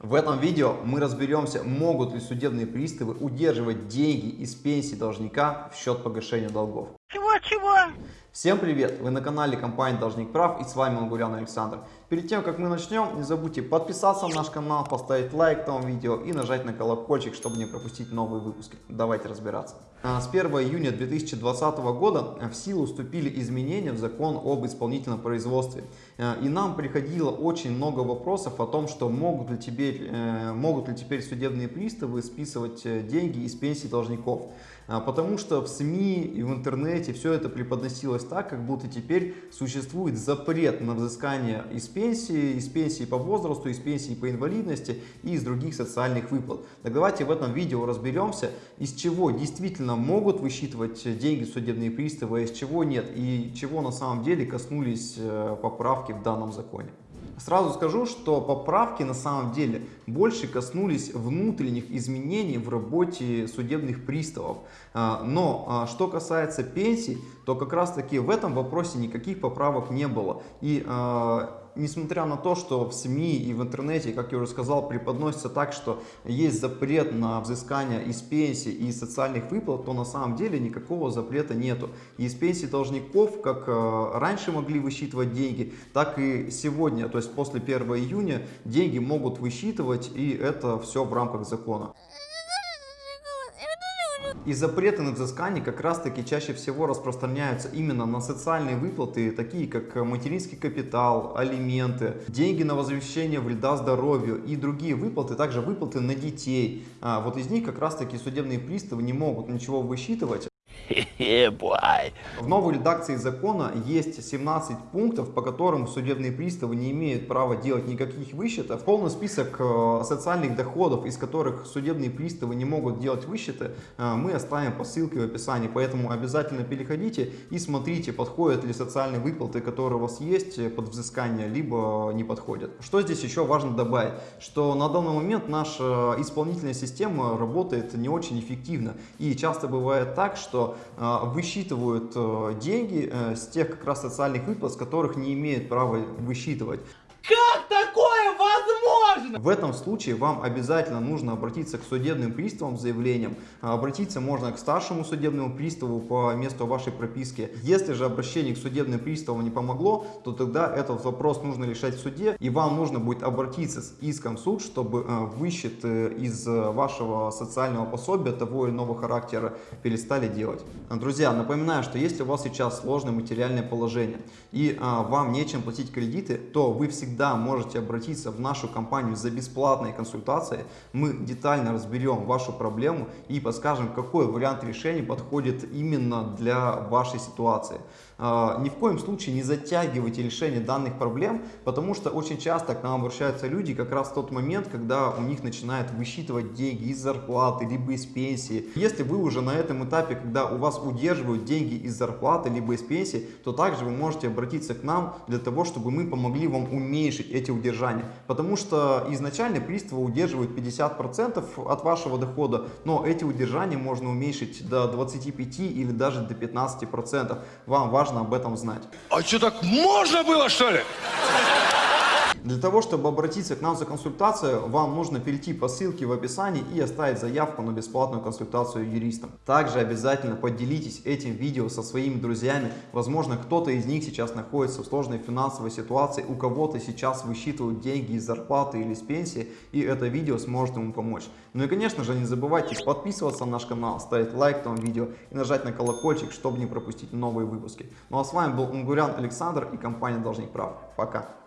В этом видео мы разберемся, могут ли судебные приставы удерживать деньги из пенсии должника в счет погашения долгов. Чего-чего? Всем привет! Вы на канале компании Должник Прав и с вами Мангурян Александр. Перед тем, как мы начнем, не забудьте подписаться на наш канал, поставить лайк этому видео и нажать на колокольчик, чтобы не пропустить новые выпуски. Давайте разбираться. А, с 1 июня 2020 года в силу вступили изменения в закон об исполнительном производстве. А, и нам приходило очень много вопросов о том, что могут ли теперь, э, могут ли теперь судебные приставы списывать э, деньги из пенсий должников. А, потому что в СМИ и в интернете все это преподносилось так, как будто теперь существует запрет на взыскание из пенсии, из пенсии по возрасту, из пенсии по инвалидности и из других социальных выплат. Так давайте в этом видео разберемся, из чего действительно могут высчитывать деньги судебные приставы, а из чего нет, и чего на самом деле коснулись э, поправки в данном законе. Сразу скажу, что поправки на самом деле больше коснулись внутренних изменений в работе судебных приставов. А, но а, что касается пенсий, то как раз таки в этом вопросе никаких поправок не было. И а, несмотря на то, что в СМИ и в интернете, как я уже сказал, преподносится так, что есть запрет на взыскание из пенсии и социальных выплат, то на самом деле никакого запрета нету. Из пенсии должников, как э, раньше могли высчитывать деньги, так и сегодня, то есть после 1 июня, деньги могут высчитывать, и это все в рамках закона. И запреты на взыскание как раз таки чаще всего распространяются именно на социальные выплаты, такие как материнский капитал, алименты, деньги на возвещение вреда здоровью и другие выплаты, также выплаты на детей. А вот из них как раз таки судебные приставы не могут ничего высчитывать. В новой редакции закона есть 17 пунктов, по которым судебные приставы не имеют права делать никаких высчетов. Полный список э, социальных доходов, из которых судебные приставы не могут делать высчеты, э, мы оставим по ссылке в описании. Поэтому обязательно переходите и смотрите, подходят ли социальные выплаты, которые у вас есть э, под взыскание, либо не подходят. Что здесь еще важно добавить? Что на данный момент наша исполнительная система работает не очень эффективно. И часто бывает так, что высчитывают э, деньги э, с тех как раз социальных выплат, с которых не имеют права высчитывать. Как такое возможно? В этом случае вам обязательно нужно обратиться к судебным приставам с заявлением. Обратиться можно к старшему судебному приставу по месту вашей прописки. Если же обращение к судебным приставам не помогло, то тогда этот вопрос нужно решать в суде. И вам нужно будет обратиться с иском в суд, чтобы э, высчет из вашего социального пособия того или иного характера перестали делать. Друзья, напоминаю, что если у вас сейчас сложное материальное положение и вам нечем платить кредиты, то вы всегда можете обратиться в нашу компанию за бесплатной консультацией. Мы детально разберем вашу проблему и подскажем, какой вариант решения подходит именно для вашей ситуации. А, ни в коем случае не затягивайте решение данных проблем, потому что очень часто к нам обращаются люди как раз в тот момент, когда у них начинают высчитывать деньги из зарплаты, либо из пенсии. Если вы уже на этом этапе, когда у вас удерживают деньги из зарплаты, либо из пенсии, то также вы можете обратиться к нам для того, чтобы мы помогли вам уменьшить эти удержания. Потому что изначально приставы удерживают 50% от вашего дохода, но эти удержания можно уменьшить до 25 или даже до 15%. Вам важно об этом знать. А что, так можно было, что ли? Для того, чтобы обратиться к нам за консультацией, вам нужно перейти по ссылке в описании и оставить заявку на бесплатную консультацию юристом. Также обязательно поделитесь этим видео со своими друзьями. Возможно, кто-то из них сейчас находится в сложной финансовой ситуации, у кого-то сейчас высчитывают деньги из зарплаты или из пенсии, и это видео сможет ему помочь. Ну и, конечно же, не забывайте подписываться на наш канал, ставить лайк этому видео и нажать на колокольчик, чтобы не пропустить новые выпуски. Ну а с вами был Унгурян Александр и компания Должник Прав. Пока!